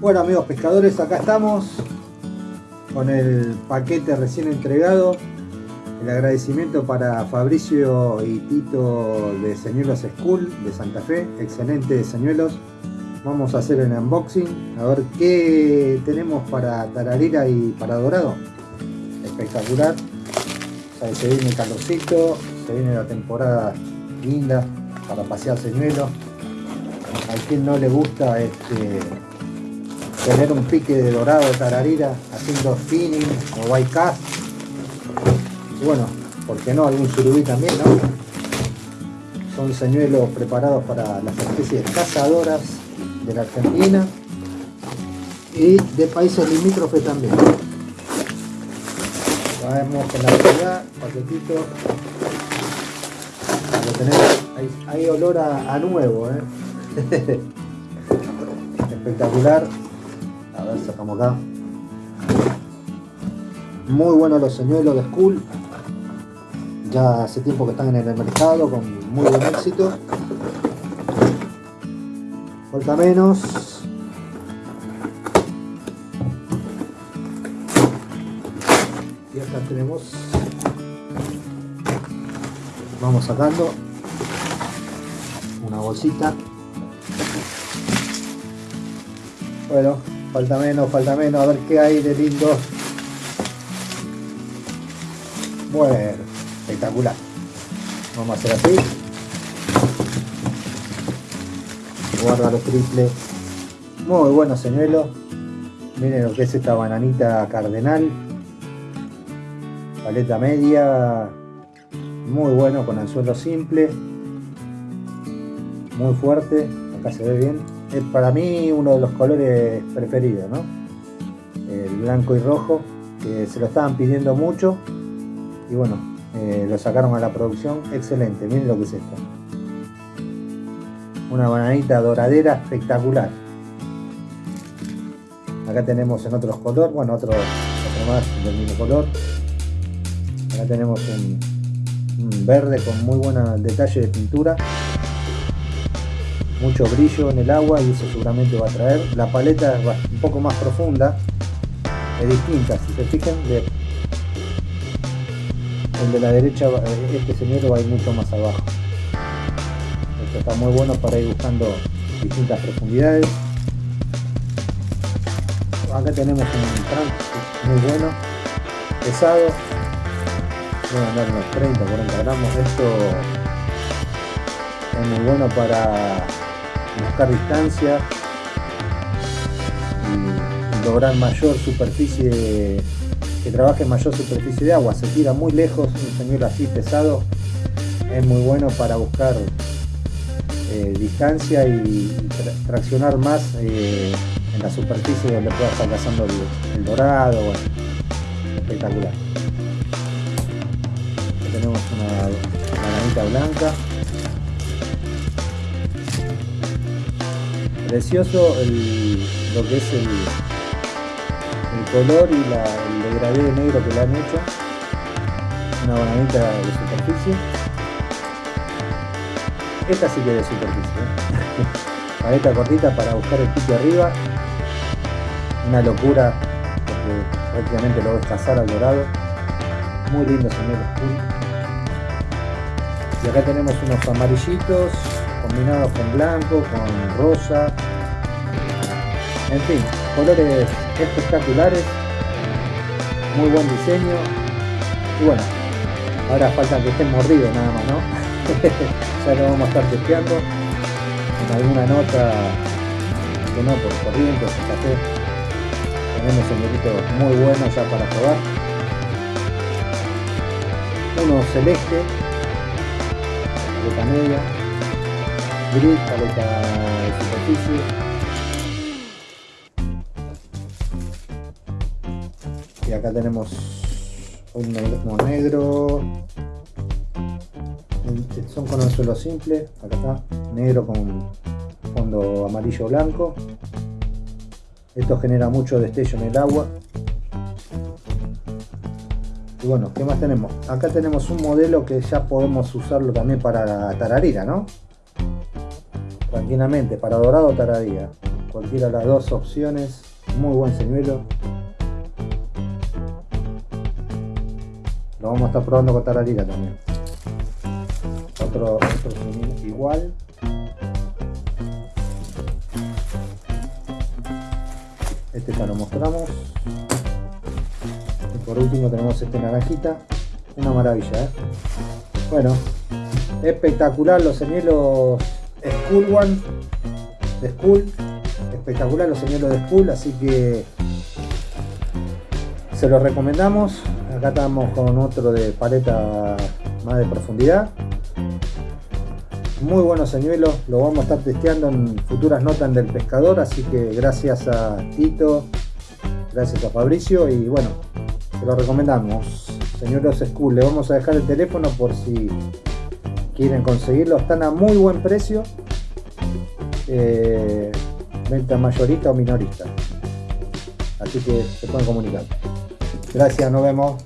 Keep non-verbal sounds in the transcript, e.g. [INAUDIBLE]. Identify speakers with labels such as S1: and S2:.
S1: Bueno amigos pescadores, acá estamos con el paquete recién entregado. El agradecimiento para Fabricio y Tito de Señuelos School de Santa Fe. Excelente señuelos. Vamos a hacer el unboxing, a ver qué tenemos para tararira y para dorado. Espectacular. se viene el calorcito, se viene la temporada linda para pasear señuelos. A quien no le gusta este, tener un pique de dorado de tararira haciendo spinning o white cast bueno, ¿por qué no? algún surubí también, ¿no? son señuelos preparados para las especies cazadoras de la Argentina y de países limítrofes también vamos con la variedad, paquetito lo tenemos, hay, olor a, a nuevo ¿eh? [LAUGHS] espectacular sacamos acá. Muy buenos los señuelos de School. Ya hace tiempo que están en el mercado con muy buen éxito. Falta menos. Y acá tenemos. Vamos sacando una bolsita. Bueno, Falta menos, falta menos. A ver qué hay de lindo. Bueno, espectacular. Vamos a hacer así. Guarda los triples. Muy bueno señuelo. Miren lo que es esta bananita cardenal. Paleta media. Muy bueno con anzuelo simple. Muy fuerte. Acá se ve bien es para mí uno de los colores preferidos, ¿no? El blanco y rojo, que se lo estaban pidiendo mucho y bueno, eh, lo sacaron a la producción, excelente, miren lo que es esto. Una bananita doradera espectacular. Acá tenemos en otros colores, bueno, otro, más del mismo color. Acá tenemos un verde con muy buen detalle de pintura mucho brillo en el agua y eso seguramente va a traer. La paleta es un poco más profunda, es distinta, si se fijan, el de la derecha, este señor va a ir mucho más abajo. Esto está muy bueno para ir buscando distintas profundidades. Acá tenemos un trunk muy bueno, pesado, debe andar unos 30, 40 gramos. Esto es muy bueno para buscar distancia y lograr mayor superficie, que trabaje mayor superficie de agua. Se tira muy lejos, un señuelo así pesado es muy bueno para buscar eh, distancia y traccionar más eh, en la superficie donde pueda estar cazando el, dorado, espectacular. tenemos una bananita blanca precioso lo que es el, color y el degradé negro que le han hecho. Una bananita de superficie. Esta sí que es de superficie ¿eh? [LAUGHS] baneta cortita para buscar el pique arriba. Una locura porque prácticamente lo ves cazar al dorado. Muy lindo señores y acá tenemos unos amarillitos combinados con blanco, con rosa, en fin, colores espectaculares, muy buen diseño y bueno, ahora falta que estén mordidos nada más, ¿no? [LAUGHS] ya lo vamos a estar testeando en alguna nota que no por corriente, por café. Tenemos señoritos muy buenos ya para probar. Uno celeste, de media, gris, paleta de superficie. Y acá tenemos un negro, negro. Son con el suelo simple, acá está, negro con fondo amarillo blanco. Esto genera mucho destello en el agua. Y bueno, ¿qué más tenemos? Acá tenemos un modelo que ya podemos usarlo también para tararira, ¿no? Tranquilamente para dorado taradía. Cualquiera de las dos opciones. Muy buen señuelo. Lo vamos a estar probando con tararira también. Otro, otro señuelo igual. Este ya lo mostramos. Y por último tenemos este naranjita. Una maravilla ¿eh? bueno espectacular los señuelos School One de School espectacular los señuelos de School así que se los recomendamos acá estamos con otro de paleta más de profundidad muy buenos señuelos, lo vamos a estar testeando en futuras notas del pescador, así que gracias a Tito, gracias a Fabricio y bueno, se lo recomendamos. Señuelos School, le vamos a dejar el teléfono por si quieren conseguirlo, están a muy buen precio, eh, venta mayorista o minorista, así que se pueden comunicar. Gracias, nos vemos.